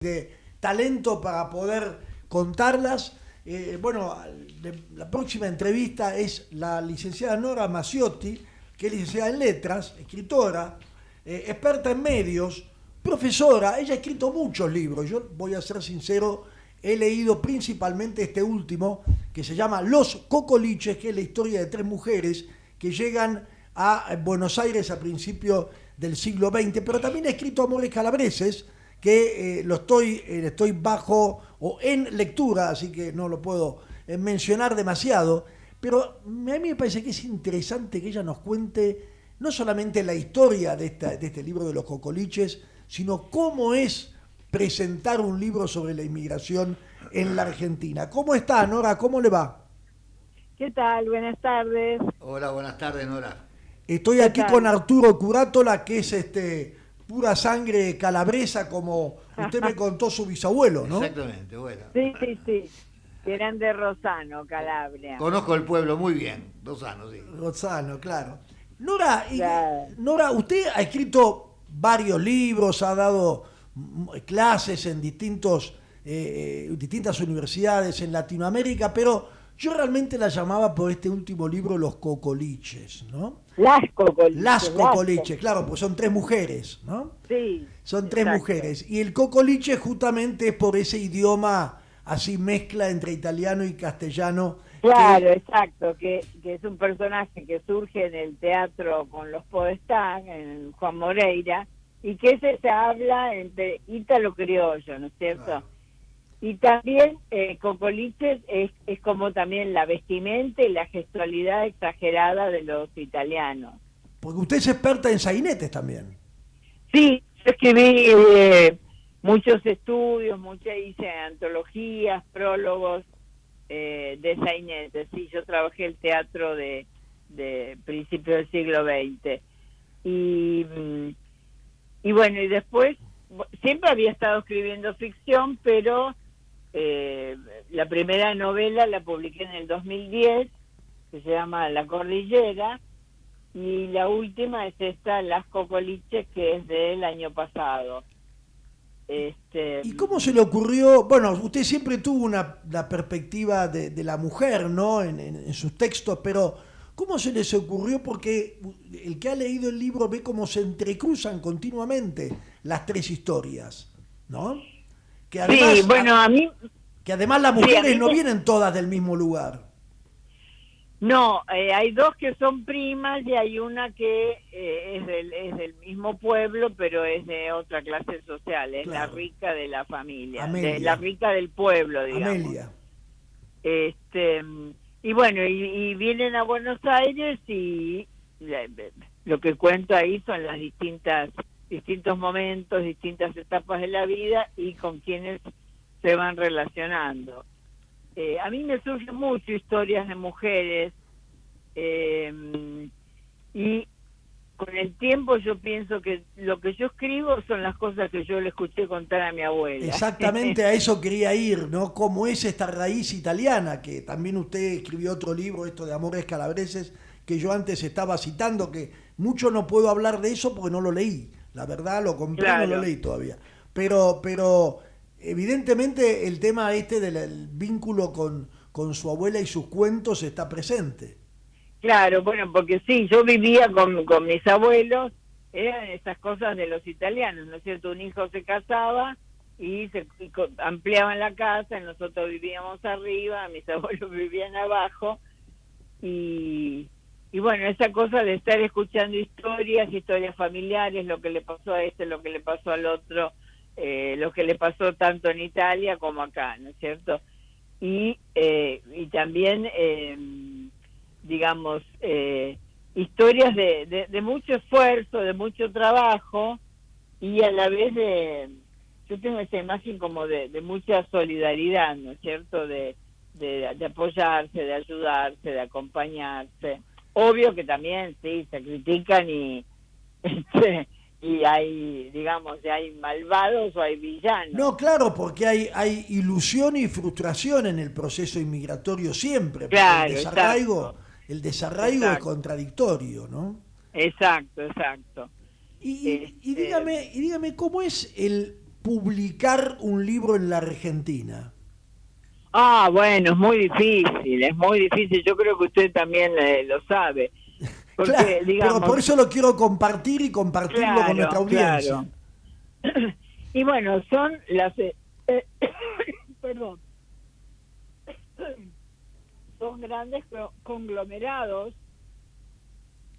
de talento para poder contarlas. Eh, bueno, la próxima entrevista es la licenciada Nora Maciotti, que es licenciada en letras, escritora, eh, experta en medios, profesora. Ella ha escrito muchos libros. Yo voy a ser sincero, he leído principalmente este último, que se llama Los Cocoliches, que es la historia de tres mujeres que llegan a Buenos Aires a principios del siglo XX, pero también ha escrito Amores Calabreses, que eh, lo estoy, eh, estoy bajo o en lectura, así que no lo puedo eh, mencionar demasiado, pero a mí me parece que es interesante que ella nos cuente no solamente la historia de, esta, de este libro de los cocoliches, sino cómo es presentar un libro sobre la inmigración en la Argentina. ¿Cómo está, Nora? ¿Cómo le va? ¿Qué tal? Buenas tardes. Hola, buenas tardes, Nora. Estoy aquí con Arturo Curátola, que es este pura sangre calabresa, como usted me contó su bisabuelo, ¿no? Exactamente, bueno. Sí, sí, sí. Eran de Rosano, Calabria. Conozco el pueblo muy bien, Rosano, sí. Rosano, claro. Nora, Nora, usted ha escrito varios libros, ha dado clases en distintos, eh, eh, distintas universidades en Latinoamérica, pero yo realmente la llamaba por este último libro Los Cocoliches, ¿no? Las Cocoliches. Las Cocoliches, claro, pues son tres mujeres, ¿no? Sí. Son tres mujeres. Y el Cocoliche justamente es por ese idioma así mezcla entre italiano y castellano. Claro, exacto, que, que, es un personaje que surge en el teatro con los Podestán, en Juan Moreira, y que ese se habla entre ítalo-criollo, ¿no es cierto? Y también eh, Cocoliches es, es como también la vestimenta y la gestualidad exagerada de los italianos. Porque usted es experta en sainetes también. Sí, yo escribí eh, muchos estudios, muchas hice antologías, prólogos eh, de sainetes. Sí, yo trabajé el teatro de, de principios del siglo XX. Y, mm, y bueno, y después siempre había estado escribiendo ficción, pero eh, la primera novela la publiqué en el 2010, que se llama La Cordillera, y la última es esta, Las Cocoliches, que es del año pasado. Este, ¿Y cómo se le ocurrió? Bueno, usted siempre tuvo una la perspectiva de, la mujer, ¿no? En, sus textos, pero ¿cómo se les ocurrió? Porque el que ha leído el libro ve cómo se entrecruzan continuamente las tres historias, ¿no? Que además, sí, bueno, a mí... Que además las mujeres no vienen todas del mismo lugar. No, eh, hay dos que son primas y hay una que eh, es, del, es del mismo pueblo, pero es de otra clase social, es la rica de la familia, la rica del pueblo, digamos. Amelia. Este, y bueno, y, vienen a Buenos Aires y lo que cuento ahí son las distintas distintos momentos, distintas etapas de la vida y con quienes se van relacionando. Eh, a mí me surgen mucho historias de mujeres eh, y con el tiempo yo pienso que lo que yo escribo son las cosas que yo le escuché contar a mi abuela. Exactamente a eso quería ir, ¿no? ¿Cómo es esta raíz italiana? Que también usted escribió otro libro, esto de Amores Calabreses, que yo antes estaba citando, que mucho no puedo hablar de eso porque no lo leí. La verdad lo compré, no lo leí todavía. Pero, pero evidentemente el tema este del vínculo con, con su abuela y sus cuentos está presente. Claro, bueno, porque sí, yo vivía con, con mis abuelos, eran esas cosas de los italianos, ¿no es cierto? Un hijo se casaba y se ampliaban la casa, nosotros vivíamos arriba, mis abuelos vivían abajo y y bueno, esa cosa de estar escuchando historias, historias familiares, lo que le pasó a este, lo que le pasó al otro, eh, lo que le pasó tanto en Italia como acá, ¿no es cierto? Y, eh, y también, eh, digamos, historias de, de, mucho esfuerzo, de mucho trabajo y a la vez de, yo tengo esa imagen como de, de mucha solidaridad, ¿no es cierto? De, de apoyarse, de ayudarse, de acompañarse obvio que también sí se critican y este, y hay digamos hay malvados o hay villanos. No claro porque hay hay ilusión y frustración en el proceso inmigratorio siempre claro, el desarraigo el desarraigo es contradictorio no exacto exacto. Y, y, este, dígame y dígame cómo es el publicar un libro en la Argentina? Ah, bueno, es muy difícil, es muy difícil. Yo creo que usted también eh, lo sabe. Porque, Claro, digamos, pero por eso lo quiero compartir y compartirlo con nuestra audiencia. claro. Y bueno, son las... eh, eh, perdón. Son grandes co- conglomerados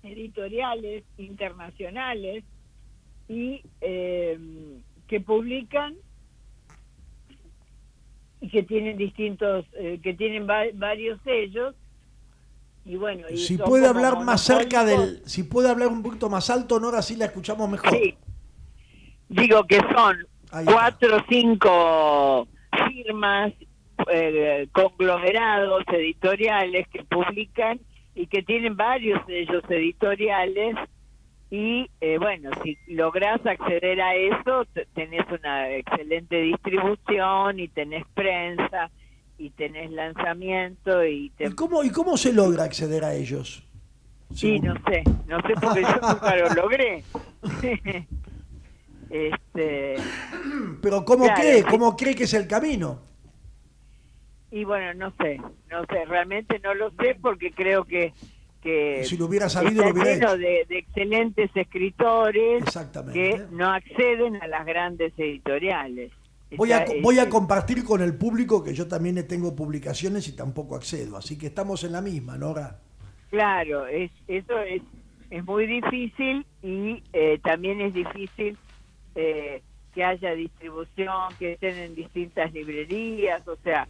editoriales internacionales y eh, que publican y que tienen distintos, eh, que tienen va- varios sellos y bueno. y Si puede hablar más cerca del, si puede hablar un poquito más alto, Nora, así la escuchamos mejor. Sí. Digo que son cuatro o cinco firmas, eh, conglomerados editoriales que publican y que tienen varios de ellos editoriales y eh, bueno, si lográs acceder a eso, te- tenés una excelente distribución y tenés prensa y tenés lanzamiento y te... ¿Y cómo, ¿Y cómo se logra acceder a ellos? Sí, no sé, no sé porque yo nunca lo logré. este Pero ¿cómo Claro, cree? ¿Cómo cree que es el camino? Y bueno, no sé, no sé, realmente no lo sé porque creo que, que Si lo hubiera sabido, lo hubiera hecho. de, de excelentes escritores que no acceden a las grandes editoriales. Voy a, voy a compartir con el público que yo también tengo publicaciones y tampoco accedo, así que estamos en la misma, Nora. Claro, es, eso es, es muy difícil y eh, también es difícil eh, que haya distribución, que estén en distintas librerías, o sea,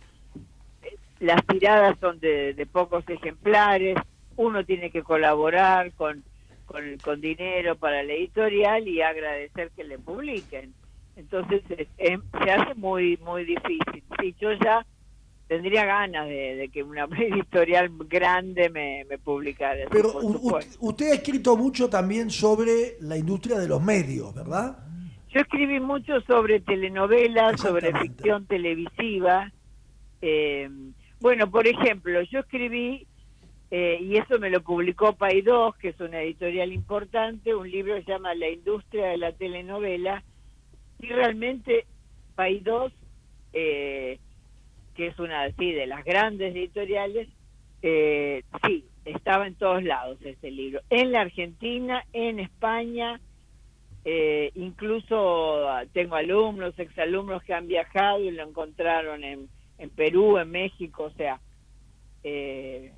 eh, las tiradas son de, de pocos ejemplares, uno tiene que colaborar con, con, con dinero para la editorial y agradecer que le publiquen. Entonces es- es- se hace muy muy difícil. Sí, yo ya tendría ganas de, de que una editorial grande me, me publicara. Pero por u- u- supuesto. usted ha escrito mucho también sobre la industria de los medios, ¿verdad? Yo escribí mucho sobre telenovelas, sobre ficción televisiva. Eh, bueno, por ejemplo, yo escribí, eh, y eso me lo publicó Paidós, que es una editorial importante, un libro que se llama La industria de la telenovela, y realmente Paidós, eh, que es una así de las grandes editoriales, eh, sí, estaba en todos lados ese libro, en la Argentina, en España, eh, incluso tengo alumnos, exalumnos que han viajado y lo encontraron en, en Perú, en México, o sea, eh,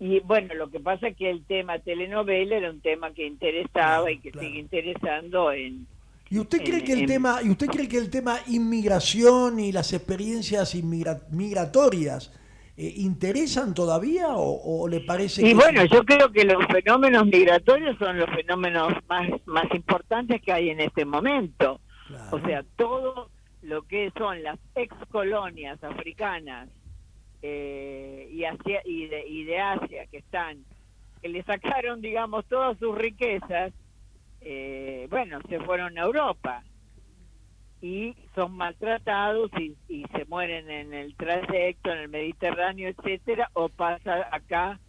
y bueno, lo que pasa es que el tema telenovela era un tema que interesaba Claro, y que claro. sigue interesando en, ¿Y usted cree En- que el en- tema, y usted cree que el tema inmigración y las experiencias inmigra- migratorias eh, interesan todavía o, o le parece Y que bueno, yo creo que los fenómenos migratorios son los fenómenos más, más importantes que hay en este momento. Claro. O sea, todo lo que son las ex colonias africanas eh, y, Asia, y, de, y de Asia que están, que le sacaron, digamos, todas sus riquezas, eh, bueno, se fueron a Europa y son maltratados y, y se mueren en el trayecto, en el Mediterráneo, etcétera, o pasa acá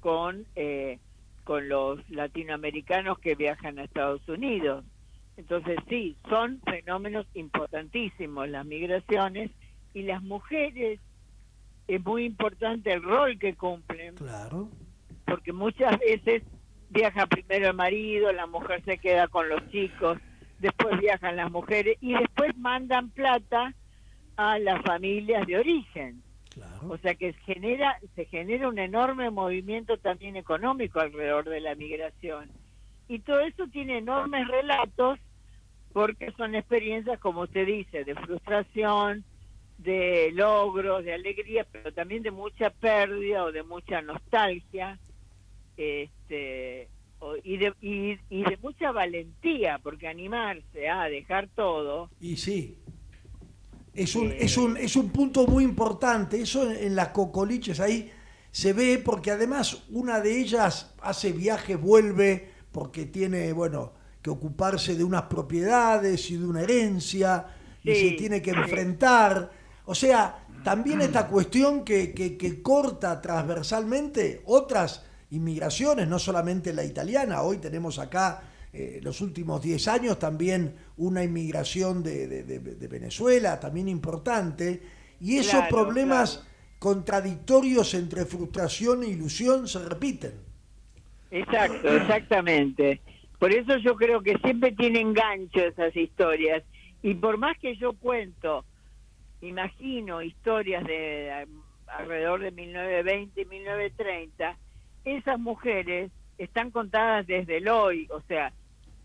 con eh, con los latinoamericanos que viajan a Estados Unidos. Entonces sí, son fenómenos importantísimos las migraciones y las mujeres es muy importante el rol que cumplen Claro. porque muchas veces viaja primero el marido, la mujer se queda con los chicos, después viajan las mujeres y después mandan plata a las familias de origen. Claro. O sea que genera, se genera un enorme movimiento también económico alrededor de la migración. Y todo eso tiene enormes relatos porque son experiencias, como usted dice, de frustración, de logros, de alegría, pero también de mucha pérdida o de mucha nostalgia, este, o- y, de, y, y de mucha valentía, porque animarse a dejar todo, Y sí. Es un, Eh. es, un, es un punto muy importante. Eso en, en las cocoliches ahí se ve porque además una de ellas hace viaje, vuelve porque tiene, bueno, que ocuparse de unas propiedades y de una herencia y se tiene que enfrentar. O sea, también esta cuestión que, que, que corta transversalmente otras inmigraciones, no solamente la italiana. Hoy tenemos acá eh, los últimos 10 años también una inmigración de, de- de- de Venezuela, también importante, y esos Claro, problemas claro. contradictorios entre frustración e ilusión se repiten. Exacto, exactamente. Por eso yo creo que siempre tienen gancho esas historias. Y por más que yo cuento, imagino historias de alrededor de 1920 y 1930, esas mujeres están contadas desde el hoy. O sea,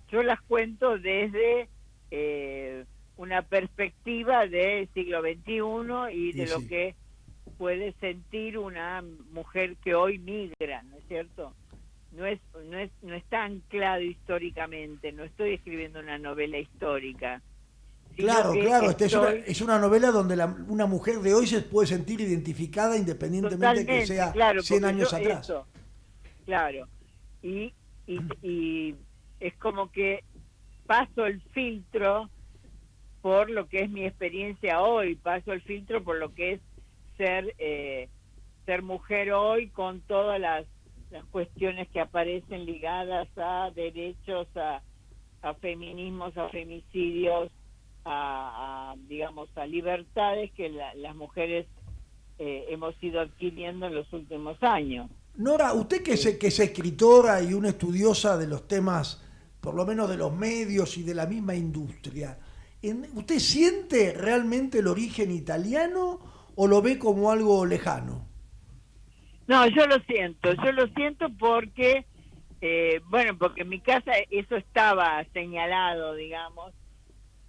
yo las cuento desde eh, una perspectiva del siglo XXI y de lo que puede sentir una mujer que hoy migra, ¿no es cierto? no es, no es, no está anclado históricamente, no estoy escribiendo una novela histórica. Claro, claro, esta es, una, es una novela donde la- una mujer de hoy se puede sentir identificada independientemente de que sea claro, 100 porque años yo atrás. eso, claro. Y, y, y es como que paso el filtro por lo que es mi experiencia hoy, paso el filtro por lo que es ser eh, ser mujer hoy con todas las, las cuestiones que aparecen ligadas a derechos, a, a feminismos, a femicidios, a, a, digamos a libertades que la- las mujeres eh, hemos ido adquiriendo en los últimos años. Nora, usted que es, que es escritora y una estudiosa de los temas, por lo menos de los medios y de la misma industria, ¿en- ¿usted siente realmente el origen italiano o lo ve como algo lejano? No, yo lo siento, yo lo siento porque, eh, bueno, porque en mi casa eso estaba señalado, digamos,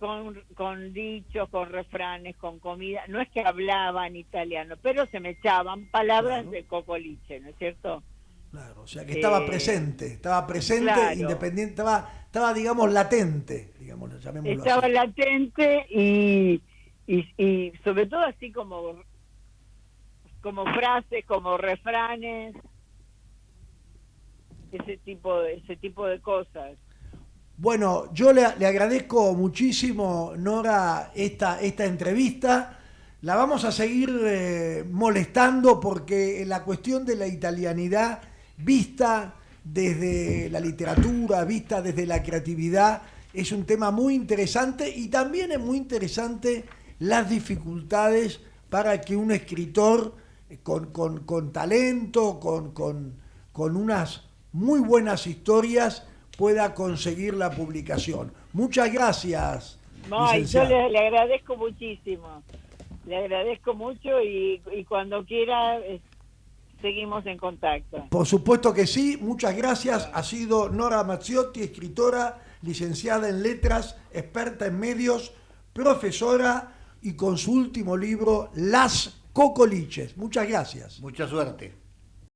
con, con dichos, con refranes, con comida. No es que hablaban italiano, pero se me echaban palabras Claro. de cocoliche, ¿no es cierto? Claro, o sea que estaba Eh, presente, estaba presente, claro. independiente, estaba, estaba, digamos, latente, digamos, llamémoslo Estaba así. latente y, y, y sobre todo así como, como frases, como refranes, ese tipo, ese tipo de cosas. Bueno, yo le, le agradezco muchísimo, Nora, esta, esta entrevista. La vamos a seguir eh, molestando porque la cuestión de la italianidad vista desde la literatura, vista desde la creatividad, es un tema muy interesante y también es muy interesante las dificultades para que un escritor eh, con, con- con talento, con, con- con unas muy buenas historias, pueda conseguir la publicación. Muchas gracias. No, y yo le agradezco muchísimo. Le agradezco mucho y, y cuando quiera eh, seguimos en contacto. Por supuesto que sí, muchas gracias. Ha sido Nora Mazziotti, escritora, licenciada en letras, experta en medios, profesora y con su último libro, Las Cocoliches. Muchas gracias. Mucha suerte.